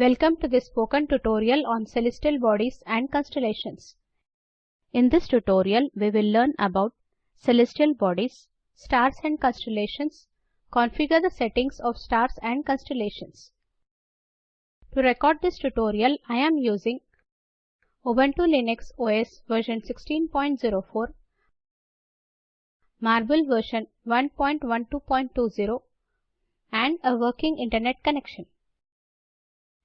Welcome to this spoken tutorial on celestial bodies and constellations. In this tutorial, we will learn about celestial bodies, stars and constellations, configure the settings of stars and constellations. To record this tutorial, I am using Ubuntu Linux OS version 16.04, Marble version 1.12.20 and a working internet connection.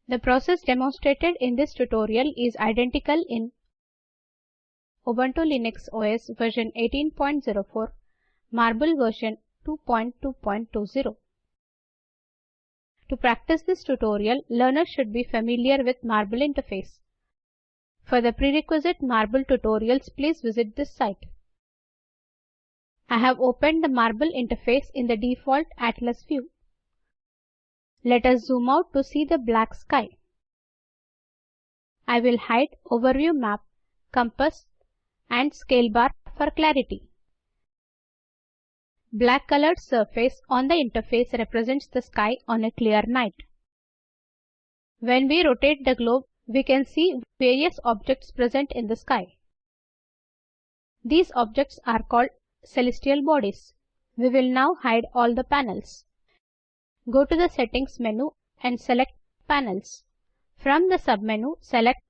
The process demonstrated in this tutorial is identical in Ubuntu Linux OS version 18.04, Marble version 2.2.20. To practice this tutorial, learners should be familiar with Marble interface. For the prerequisite Marble tutorials, please visit this site. I have opened the Marble interface in the default Atlas view. Let us zoom out to see the black sky. I will hide Overview Map, Compass and Scale Bar for clarity. Black colored surface on the interface represents the sky on a clear night. When we rotate the globe, we can see various objects present in the sky. These objects are called celestial bodies. We will now hide all the panels. Go to the Settings menu and select Panels. From the submenu, select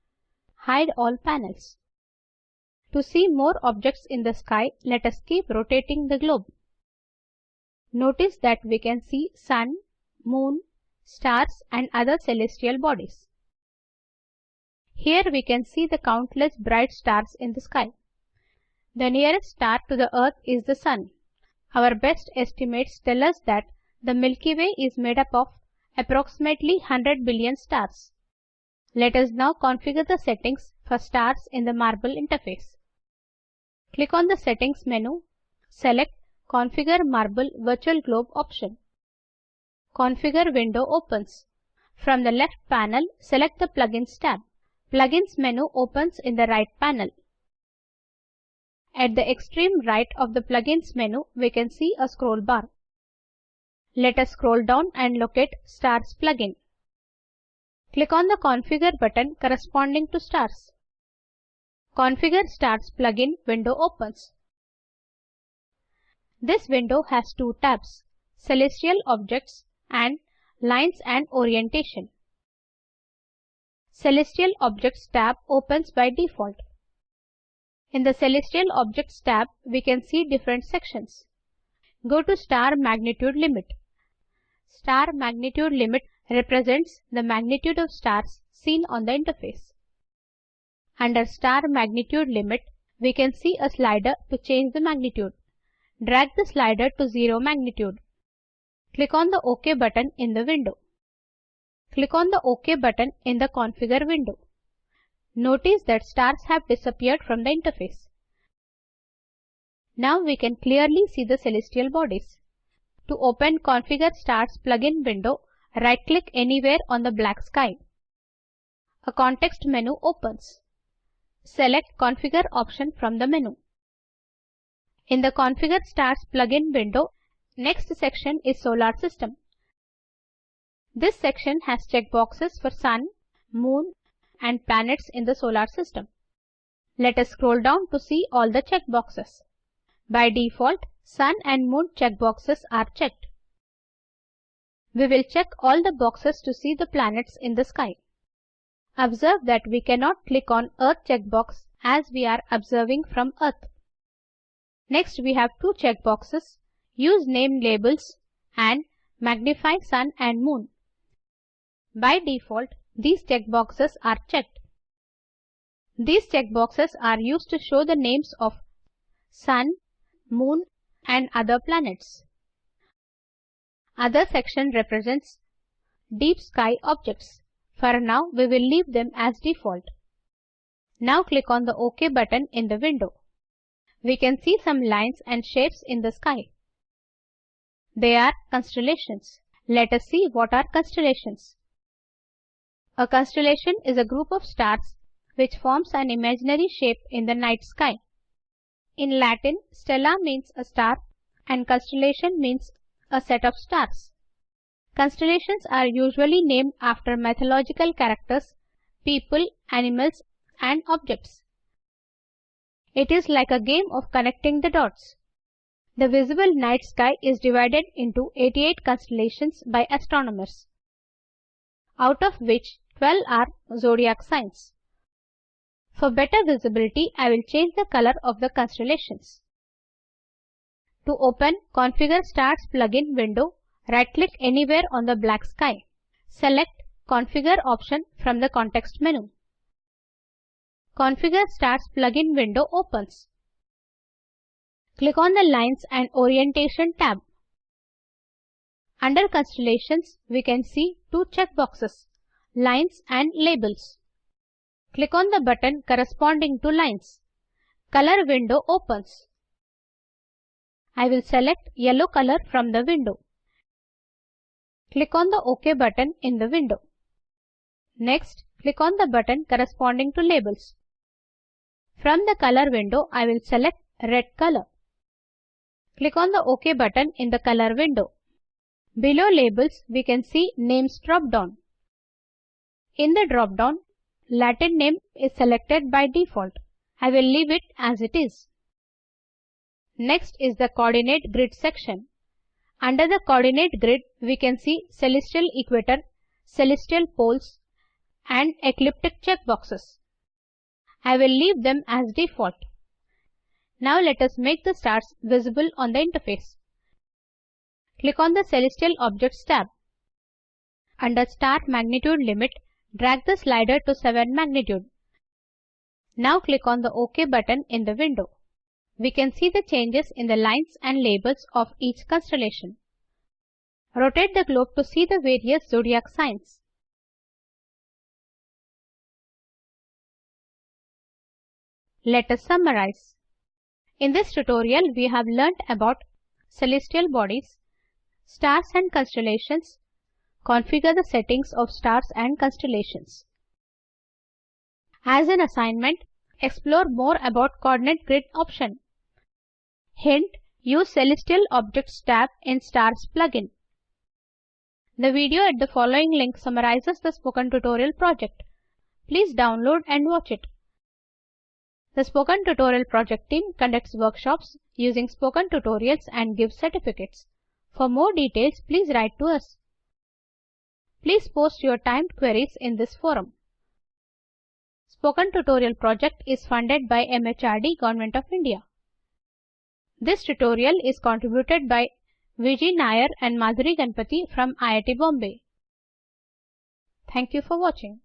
Hide all panels. To see more objects in the sky, let us keep rotating the globe. Notice that we can see Sun, Moon, stars and other celestial bodies. Here we can see the countless bright stars in the sky. The nearest star to the Earth is the Sun. Our best estimates tell us that the Milky Way is made up of approximately 100 billion stars. Let us now configure the settings for stars in the Marble interface. Click on the Settings menu, select Configure Marble Virtual Globe option. Configure window opens. From the left panel, select the Plugins tab. Plugins menu opens in the right panel. At the extreme right of the Plugins menu, we can see a scroll bar. Let us scroll down and locate Stars plugin. Click on the Configure button corresponding to Stars. Configure Stars plugin window opens. This window has two tabs, Celestial Objects and Lines and Orientation. Celestial Objects tab opens by default. In the Celestial Objects tab, we can see different sections. Go to Star Magnitude Limit. Star magnitude limit represents the magnitude of stars seen on the interface. Under star magnitude limit, we can see a slider to change the magnitude. Drag the slider to 0 magnitude. Click on the OK button in the window. Click on the OK button in the Configure window. Notice that stars have disappeared from the interface. Now we can clearly see the celestial bodies. To open Configure Stars plugin window, right-click anywhere on the black sky. A context menu opens. Select Configure option from the menu. In the Configure Stars plugin window, next section is Solar System. This section has checkboxes for Sun, Moon and planets in the solar system. Let us scroll down to see all the checkboxes. By default, Sun and Moon checkboxes are checked. We will check all the boxes to see the planets in the sky. Observe that we cannot click on Earth checkbox as we are observing from Earth. Next we have two checkboxes, Use name labels and Magnify Sun and Moon. By default, these checkboxes are checked. These checkboxes are used to show the names of Sun, Moon and other planets. Other section represents deep sky objects. For now, we will leave them as default. Now click on the OK button in the window. We can see some lines and shapes in the sky. They are constellations. Let us see what are constellations. A constellation is a group of stars which forms an imaginary shape in the night sky. In Latin, stella means a star and constellation means a set of stars. Constellations are usually named after mythological characters, people, animals, and objects. It is like a game of connecting the dots. The visible night sky is divided into 88 constellations by astronomers, out of which 12 are zodiac signs. For better visibility, I will change the color of the constellations. To open Configure Stars plugin window, right-click anywhere on the black sky. Select Configure option from the context menu. Configure Stars plugin window opens. Click on the Lines and Orientation tab. Under Constellations, we can see two checkboxes, Lines and Labels. Click on the button corresponding to lines. Color window opens. I will select yellow color from the window. Click on the OK button in the window. Next, click on the button corresponding to labels. From the color window, I will select red color. Click on the OK button in the color window. Below labels, we can see names drop down. In the drop down, Latin name is selected by default. I will leave it as it is. Next is the coordinate grid section. Under the coordinate grid, we can see celestial equator, celestial poles, and ecliptic checkboxes. I will leave them as default. Now let us make the stars visible on the interface. Click on the Celestial Objects tab. Under Star Magnitude Limit, drag the slider to 7 magnitude. Now click on the OK button in the window we can see the changes in the lines and labels of each constellation. Rotate the globe to see the various zodiac signs. Let us summarize. In this tutorial, we have learnt about celestial bodies, stars and constellations, configure the settings of stars and constellations. As an assignment, explore more about coordinate grid option. Hint, use Celestial Objects tab in Stars plugin. The video at the following link summarizes the spoken tutorial project. Please download and watch it. The Spoken Tutorial project team conducts workshops using spoken tutorials and gives certificates. For more details, please write to us. Please post your timed queries in this forum. Spoken Tutorial project is funded by MHRD Government of India. This tutorial is contributed by Vijay Nair and Madhuri Ganpati from IIT Bombay. Thank you for watching.